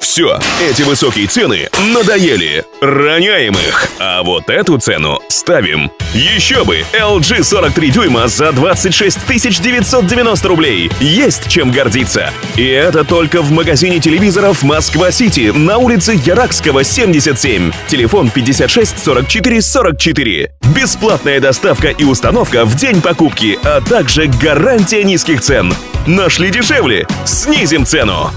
Все, эти высокие цены надоели. Роняем их. А вот эту цену ставим. Еще бы! LG 43 дюйма за 26 990 рублей. Есть чем гордиться. И это только в магазине телевизоров Москва-Сити на улице Яракского, 77. Телефон 56 44 44. Бесплатная доставка и установка в день покупки, а также гарантия низких цен. Нашли дешевле? Снизим цену!